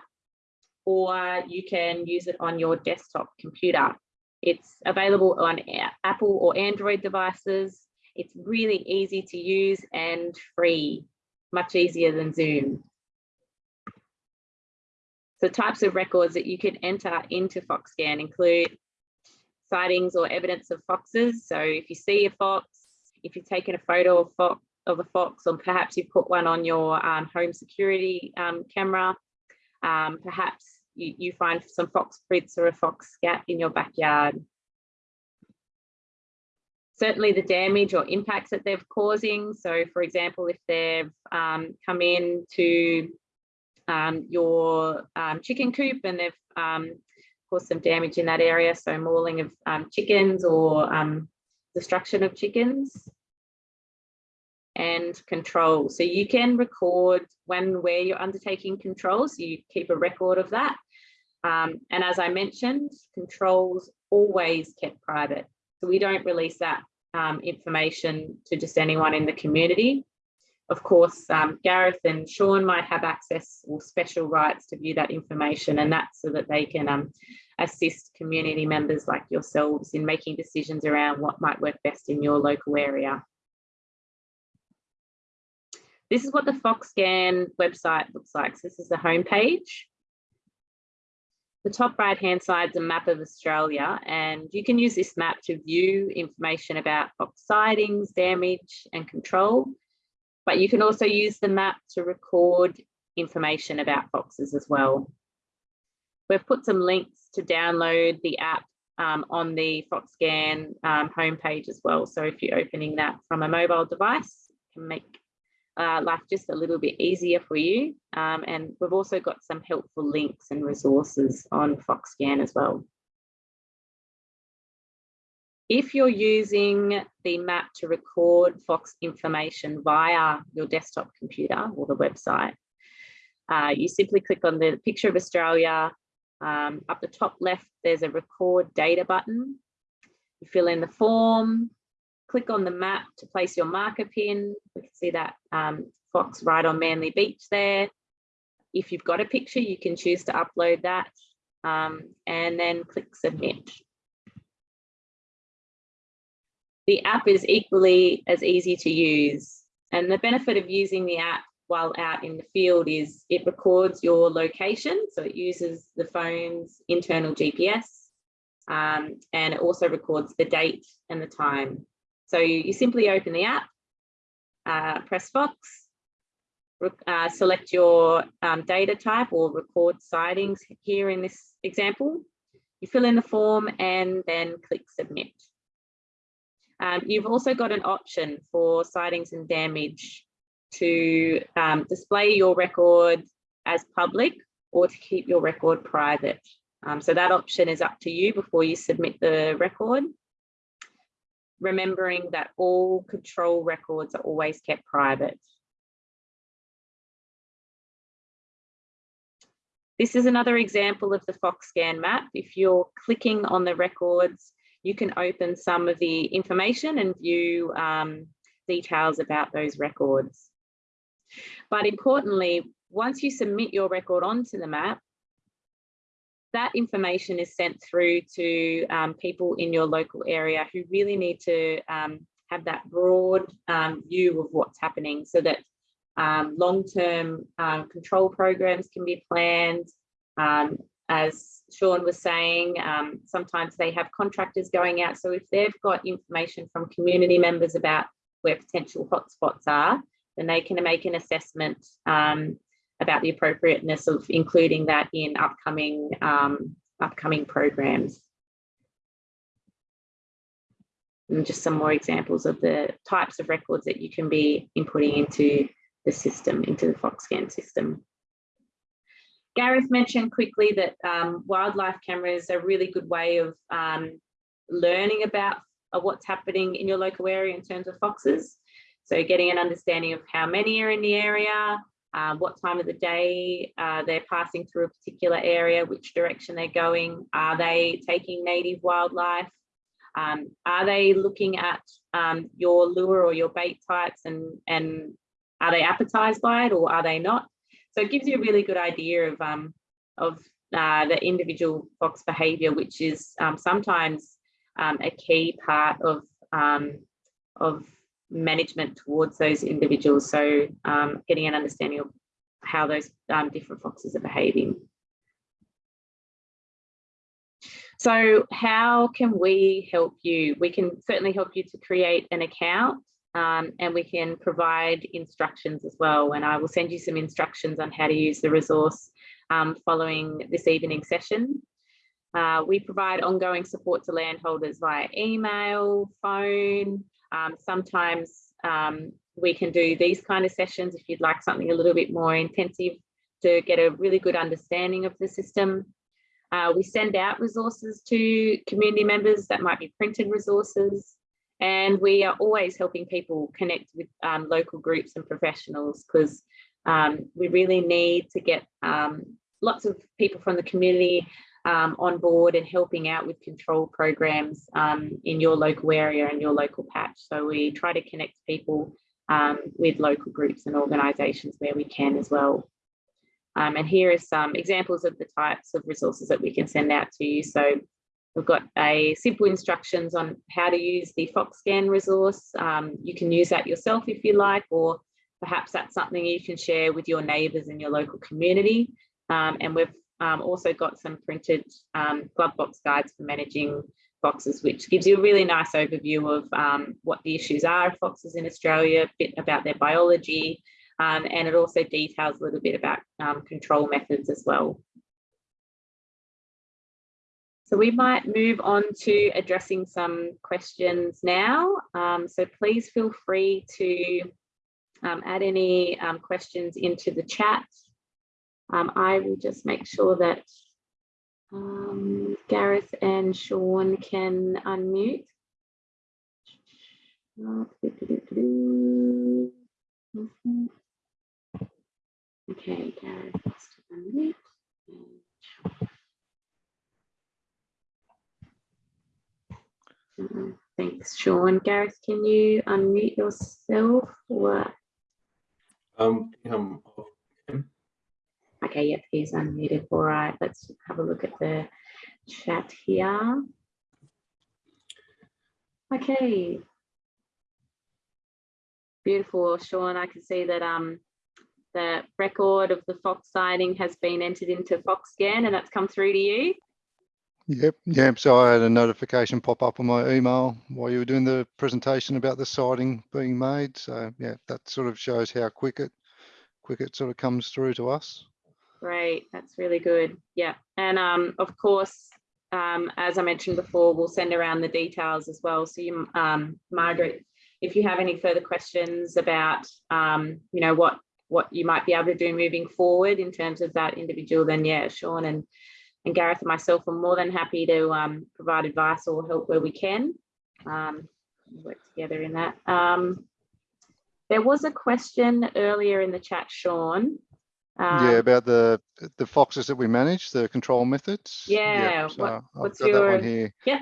or you can use it on your desktop computer. It's available on Apple or Android devices it's really easy to use and free, much easier than Zoom. So types of records that you can enter into FoxScan include sightings or evidence of foxes. So if you see a fox, if you've taken a photo of, fox, of a fox, or perhaps you've put one on your um, home security um, camera, um, perhaps you, you find some fox prints or a fox scat in your backyard certainly the damage or impacts that they're causing. So for example, if they've um, come in to um, your um, chicken coop and they've um, caused some damage in that area, so mauling of um, chickens or um, destruction of chickens and control. So you can record when where you're undertaking controls, you keep a record of that. and as I mentioned, controls always kept private. So we don't release that um, information to just anyone in the community. Of course, um, Gareth and Sean might have access or special rights to view that information and that's so that they can um, assist community members like yourselves in making decisions around what might work best in your local area. This is what the FoxScan website looks like. So this is the homepage. The top right hand side is a map of Australia and you can use this map to view information about fox sightings, damage and control. But you can also use the map to record information about foxes as well. We've put some links to download the app um, on the FoxScan um, homepage as well. So if you're opening that from a mobile device, you can make uh, life just a little bit easier for you. Um, and we've also got some helpful links and resources on FoxScan as well. If you're using the map to record Fox information via your desktop computer or the website, uh, you simply click on the picture of Australia. Um, up the top left, there's a record data button. You fill in the form, click on the map to place your marker pin. We can see that um, fox right on Manly Beach there. If you've got a picture, you can choose to upload that um, and then click submit. The app is equally as easy to use. And the benefit of using the app while out in the field is it records your location. So it uses the phone's internal GPS um, and it also records the date and the time. So you, you simply open the app, uh, press Fox, uh, select your um, data type or record sightings here in this example. You fill in the form and then click submit. Um, you've also got an option for sightings and damage to um, display your record as public or to keep your record private. Um, so that option is up to you before you submit the record. Remembering that all control records are always kept private. This is another example of the FoxScan map. If you're clicking on the records you can open some of the information and view um, details about those records. But importantly, once you submit your record onto the map, that information is sent through to um, people in your local area who really need to um, have that broad um, view of what's happening so that um, long-term uh, control programs can be planned um, as Sean was saying, um, sometimes they have contractors going out. So if they've got information from community members about where potential hotspots are, then they can make an assessment um, about the appropriateness of including that in upcoming um, upcoming programs. And just some more examples of the types of records that you can be inputting into the system, into the FoxScan system. Gareth mentioned quickly that um, wildlife cameras are a really good way of um, learning about uh, what's happening in your local area in terms of foxes. So getting an understanding of how many are in the area, uh, what time of the day uh, they're passing through a particular area, which direction they're going, are they taking native wildlife, um, are they looking at um, your lure or your bait types and, and are they appetized by it or are they not? So it gives you a really good idea of, um, of uh, the individual fox behavior, which is um, sometimes um, a key part of, of management towards those individuals. So um, getting an understanding of how those um, different foxes are behaving. So how can we help you? We can certainly help you to create an account um, and we can provide instructions as well. And I will send you some instructions on how to use the resource um, following this evening session. Uh, we provide ongoing support to landholders via email, phone. Um, sometimes um, we can do these kind of sessions if you'd like something a little bit more intensive to get a really good understanding of the system. Uh, we send out resources to community members that might be printed resources. And we are always helping people connect with um, local groups and professionals because um, we really need to get um, lots of people from the community um, on board and helping out with control programs um, in your local area and your local patch. So we try to connect people um, with local groups and organisations where we can as well. Um, and here are some examples of the types of resources that we can send out to you. So we've got a simple instructions on how to use the FoxScan resource. Um, you can use that yourself if you like, or perhaps that's something you can share with your neighbours in your local community. Um, and we've um, also got some printed um, glove box guides for managing foxes, which gives you a really nice overview of um, what the issues are of foxes in Australia, a bit about their biology, um, and it also details a little bit about um, control methods as well. So we might move on to addressing some questions now. Um, so please feel free to add any questions into the chat. Um, I will just make sure that um, Gareth and Sean can unmute. Okay, Gareth has to unmute. Uh, Thanks, Sean. Gareth, can you unmute yourself? Or Um, um, okay, yep, he's unmuted. All right, let's have a look at the chat here. Okay. Beautiful, Sean. I can see that um the record of the fox sighting has been entered into FoxScan and that's come through to you. Yep, yep. So I had a notification pop up on my email while you were doing the presentation about the sighting being made. So yeah, that sort of shows how quick it, quick it sort of comes through to us. Great, that's really good. Yeah, and um, of course, um, as I mentioned before, we'll send around the details as well. So you, um, Margaret, if you have any further questions about, um, you know, what what you might be able to do moving forward in terms of that individual, then yeah, Sean and and Gareth and myself are more than happy to um, provide advice or help where we can. Um, work together in that. Um, there was a question earlier in the chat, Sean. Yeah, um, about the the foxes that we manage, the control methods. Yeah, Yep, so what- what's your- one here. yeah.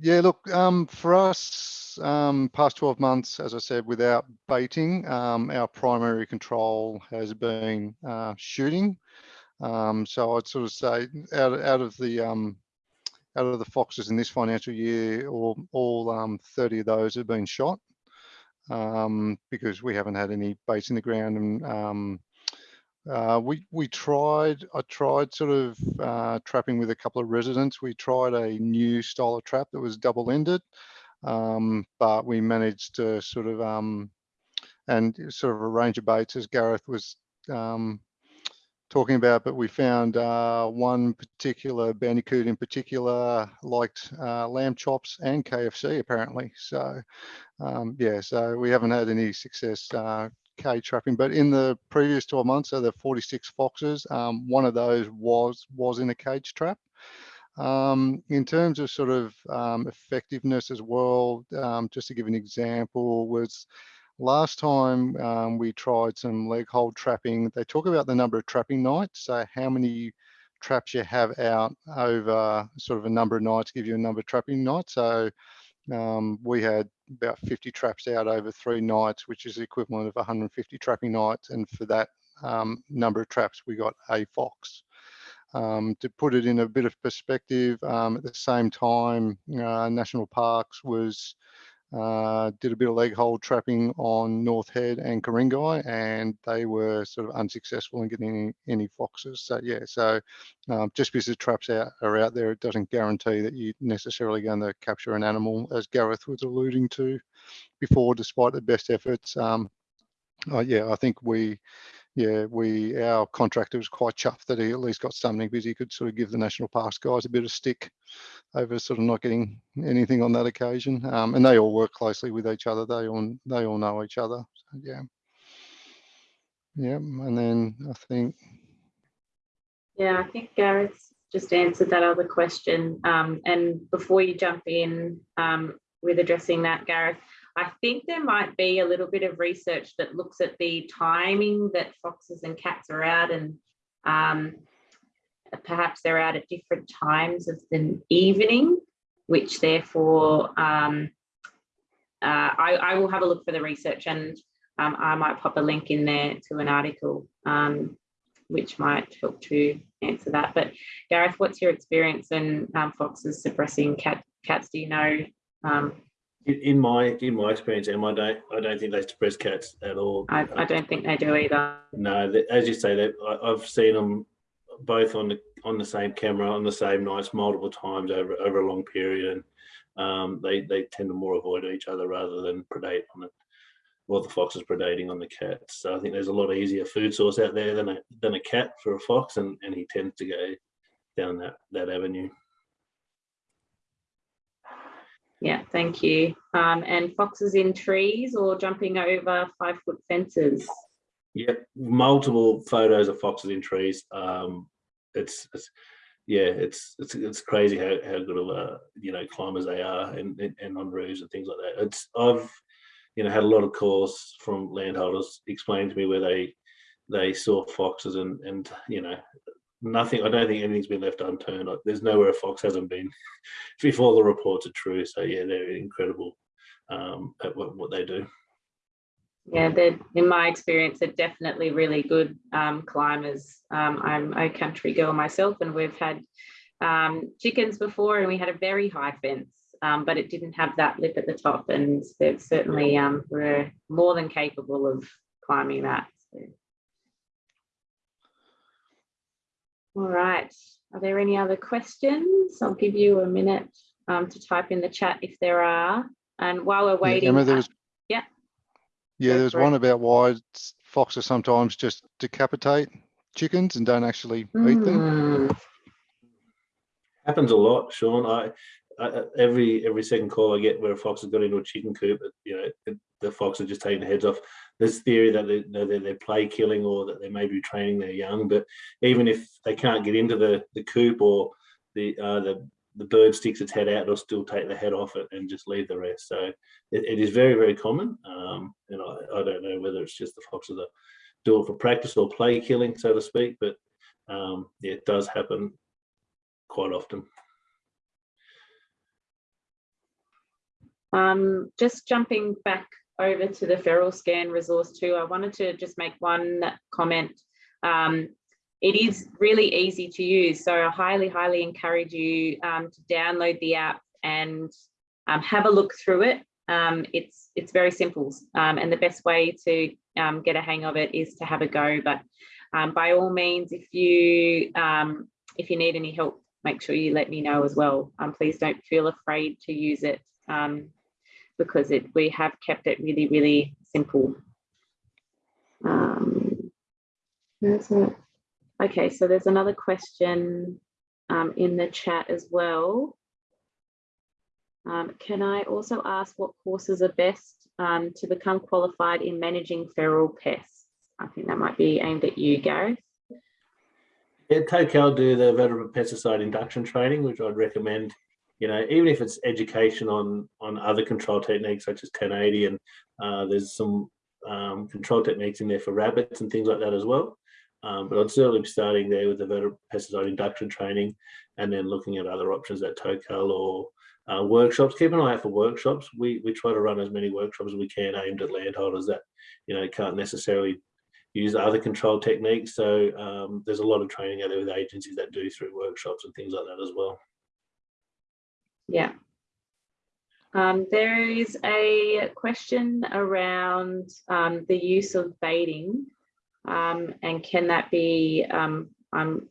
Yeah, look, um, for us, um, past 12 months, as I said, without baiting, um, our primary control has been uh, shooting. Um, so I'd sort of say out, out of the um, out of the foxes in this financial year, all, all um, 30 of those have been shot um, because we haven't had any baits in the ground. And um, uh, we we tried, I tried sort of uh, trapping with a couple of residents. We tried a new style of trap that was double-ended, um, but we managed to sort of um, and sort of a range of baits as Gareth was um, talking about, but we found uh, one particular bandicoot in particular liked uh, lamb chops and KFC apparently. So um, yeah, so we haven't had any success cage trapping, but in the previous 12 months, so the 46 foxes, um, one of those was was in a cage trap. Um, in terms of sort of um, effectiveness as well, um, just to give an example, was last time um, we tried some leg hold trapping. They talk about the number of trapping nights, so how many traps you have out over sort of a number of nights give you a number of trapping nights. So um, we had about 50 traps out over three nights, which is the equivalent of 150 trapping nights. And for that um, number of traps, we got a fox. Um, to put it in a bit of perspective, um, at the same time, uh, National Parks was uh, did a bit of leg hold trapping on North Head and Ku-ring-gai, and they were sort of unsuccessful in getting any, any foxes. So yeah, so um, just because the traps out, are out there, it doesn't guarantee that you're necessarily going to capture an animal, as Gareth was alluding to before, despite the best efforts. Um, uh, yeah, I think we, yeah, we, our contractor was quite chuffed that he at least got something because he could sort of give the national parks guys a bit of stick over sort of not getting anything on that occasion. Um, and they all work closely with each other. They all, they all know each other. So, yeah. Yeah, and then I think Yeah, I think Gareth just answered that other question. Um, and before you jump in um, with addressing that, Gareth, I think there might be a little bit of research that looks at the timing that foxes and cats are out and um, perhaps they're out at different times of the evening, which therefore um, uh, I, I will have a look for the research and um, I might pop a link in there to an article um, which might help to answer that. But Gareth, what's your experience in um, foxes suppressing cat, cats? Do you know? In, my in my experience, Em, I don't I don't think they suppress cats at all. I, I don't think they do either. No, they- as you say, that I've seen them both on the on the same camera on the same nights multiple times over over a long period, and um, they they tend to more avoid each other rather than predate on it. Well, the fox is predating on the cats, so I think there's a lot easier food source out there than a than a cat for a fox, and and he tends to go down that that avenue. Yeah, thank you. Um, and foxes in trees or jumping over five foot fences. Yep, multiple photos of foxes in trees. Um, it's, it's yeah, it's it's it's crazy how, how good of uh, you know climbers they are and, and and on roofs and things like that. It's I've you know had a lot of calls from landholders explaining to me where they they saw foxes and and you know nothing. I don't think anything's been left unturned. There's nowhere a fox hasn't been before the reports are true. So yeah, they're incredible um, at what, what they do. Yeah, they're, in my experience, they're definitely really good um, climbers. Um, I'm a country girl myself, and we've had um, chickens before, and we had a very high fence, um, but it didn't have that lip at the top, and they certainly um, were more than capable of climbing that. so. All right, are there any other questions? I'll give you a minute um, to type in the chat if there are. And while we're Yeah, waiting, Emma, there uh, was. yeah. Yeah, there's for it. one about why foxes sometimes just decapitate chickens and don't actually eat them. Hmm. happens a lot, Sean. I, I every every second call I get where a fox has got into a chicken coop, you know, the fox are just taking the heads off. There's theory that they, they're, they're play killing or that they may be training their young, but even if they can't get into the the coop or the uh, the the bird sticks its head out, they'll still take the head off it and just leave the rest. So it, it is very very common, um, and I, I don't know whether it's just the foxes that do it for practice or play killing, so to speak, but um, yeah, it does happen quite often. Um, just jumping back over to the FeralScan resource too, I wanted to just make one comment. Um, it is really easy to use, so I highly, highly encourage you um, to download the app and um, have a look through it. Um, it's it's very simple, um, and the best way to um, get a hang of it is to have a go. But by all means, if you if you need any help, make sure you let me know as well. Please don't feel afraid to use it um, because it we have kept it really, really simple. Um. Okay, so there's another question um, in the chat as well. Um, can I also ask what courses are best um, to become qualified in managing feral pests? I think that might be aimed at you, Gareth. Yeah, Tocal do the vertebrate pesticide induction training, which I'd recommend. You know, even if it's education on on other control techniques such as 1080, and uh, there's some um, control techniques in there for rabbits and things like that as well. Um, but I'd certainly be starting there with the pesticide induction training, and then looking at other options at Tocal or uh, workshops. Keep an eye out for workshops. We we try to run as many workshops as we can aimed at landholders that you know can't necessarily use other control techniques. So um, there's a lot of training out there with agencies that do through workshops and things like that as well. Yeah. Um, there is a question around um, the use of baiting um, and can that be, um, I'm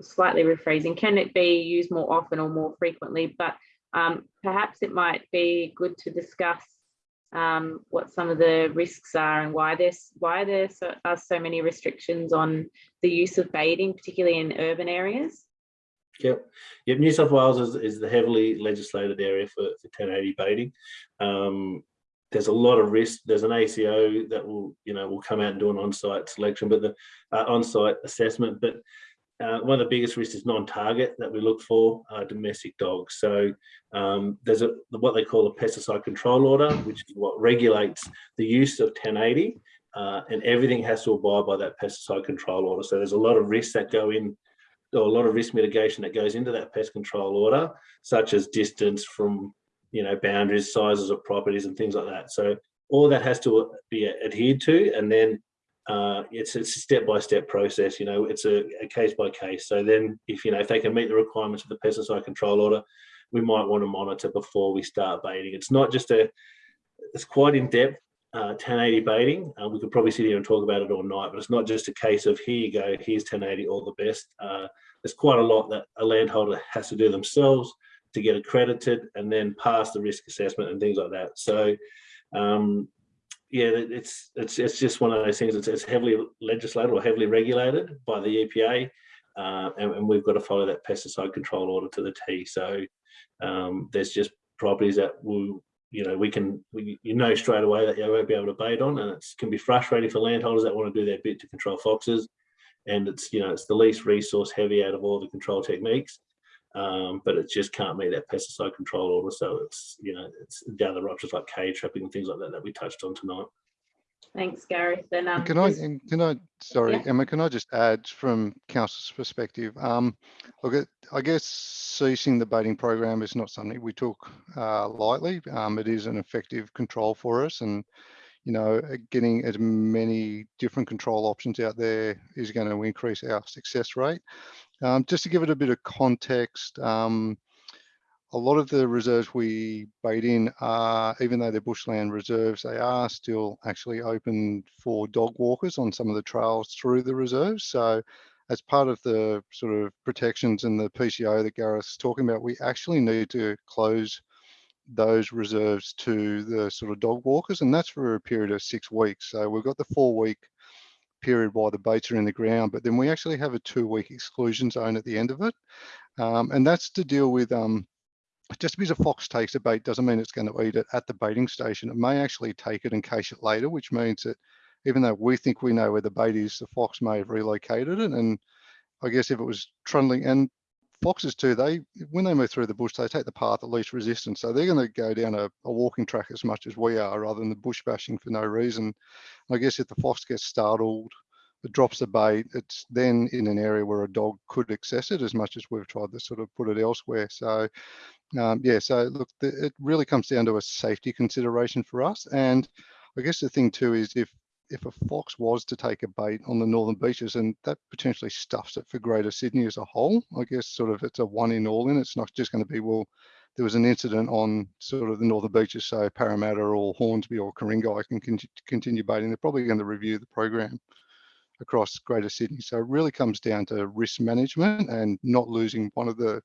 slightly rephrasing, can it be used more often or more frequently? But um, perhaps it might be good to discuss um, what some of the risks are and why there's why there so, are so many restrictions on the use of baiting, particularly in urban areas. Yep. Yep. New South Wales is, is the heavily legislated area for, for 1080 baiting. Um, there's a lot of risk. There's an ACO that will, you know, will come out and do an on-site selection, but the uh, on-site assessment. But uh, one of the biggest risks is non-target that we look for uh, domestic dogs. So um, there's a what they call a pesticide control order, which is what regulates the use of 1080, uh, and everything has to abide by that pesticide control order. So there's a lot of risks that go in a lot of risk mitigation that goes into that pest control order, such as distance from, you know, boundaries, sizes of properties and things like that. So all that has to be adhered to and then uh, it's, a step-by-step process, you know, it's a, a case by case. So then if, you know, if they can meet the requirements of the pesticide control order, we might want to monitor before we start baiting. It's not just a, it's quite in depth, uh, 1080 baiting. Uh, we could probably sit here and talk about it all night, but it's not just a case of here you go, here's 1080, all the best. Uh, there's quite a lot that a landholder has to do themselves to get accredited and then pass the risk assessment and things like that. So, um, yeah, it's it's it's just one of those things. It's, it's heavily legislated or heavily regulated by the EPA, uh, and, and, we've got to follow that pesticide control order to the T. So um, there's just properties that will, you know, we can, we, you know, straight away that you won't be able to bait on, and it can be frustrating for landholders that want to do their bit to control foxes. And it's, you know, it's the least resource heavy out of all the control techniques um, but it just can't meet that pesticide control order. So it's, you know, it's down the other like cage trapping and things like that that we touched on tonight. Thanks, Gareth. And um, Can I, and can I, sorry, Yeah. Emma, can I just add from council's perspective? Um, look, at, I guess ceasing the baiting program is not something we took uh, lightly. Um, it is an effective control for us and, you know, uh, getting as many different control options out there is going to increase our success rate. Um, just to give it a bit of context, um, a lot of the reserves we bait in are, even though they're bushland reserves, they are still actually open for dog walkers on some of the trails through the reserves. So as part of the sort of protections and the PCO that Gareth's talking about, we actually need to close those reserves to the sort of dog walkers, and that's for a period of six weeks. So we've got the four week period while the baits are in the ground, but then we actually have a two week exclusion zone at the end of it. Um, and that's to deal with um, just because a fox takes a bait doesn't mean it's going to eat it at the baiting station. It may actually take it and cache it later, which means that even though we think we know where the bait is, the fox may have relocated it. And I guess if it was trundling, and foxes too, they when they move through the bush, they take the path of least resistance. So they're going to go down a, a walking track as much as we are, rather than the bush bashing for no reason. I guess if the fox gets startled, it drops the bait, it's then in an area where a dog could access it as much as we've tried to sort of put it elsewhere. So um, yeah, so look, the, it really comes down to a safety consideration for us. And I guess the thing too is if if a fox was to take a bait on the northern beaches and that potentially stuffs it for Greater Sydney as a whole, I guess sort of it's a one in all in. It's not just going to be well. There was an incident on sort of the northern beaches, so Parramatta or Hornsby or Ku-ring-gai, I can con continue baiting. They're probably going to review the program across Greater Sydney. So it really comes down to risk management and not losing one of the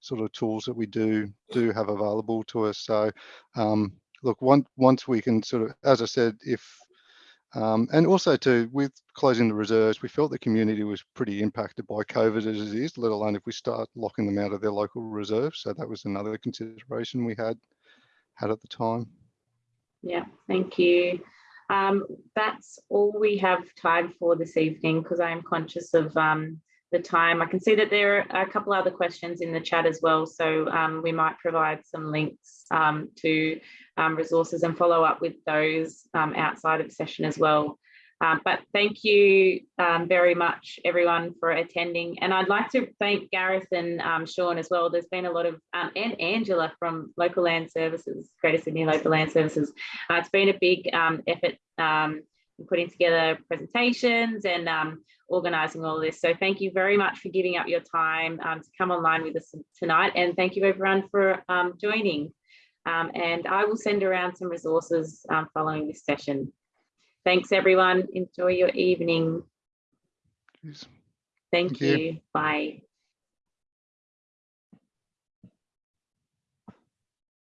sort of tools that we do do have available to us. So um, look, one, once we can sort of, as I said, if um, and also too, with closing the reserves, we felt the community was pretty impacted by COVID as it is, let alone if we start locking them out of their local reserves. So that was another consideration we had had at the time. Yeah, thank you. Um, that's all we have time for this evening because I am conscious of um, the time. I can see that there are a couple other questions in the chat as well, so um, we might provide some links um, to um, resources and follow up with those um, outside of session as well. Um, but thank you um, very much, everyone, for attending. And I'd like to thank Gareth and Sean as well. There's been a lot of, and Angela from Local Land Services, Greater Sydney Local Land Services. Uh, it's been a big effort putting together presentations and um, organising all this. So thank you very much for giving up your time um, to come online with us tonight. And thank you everyone for um, joining. Um, and I will send around some resources um, following this session. Thanks everyone. Enjoy your evening. Thank, Thank you. you. Bye.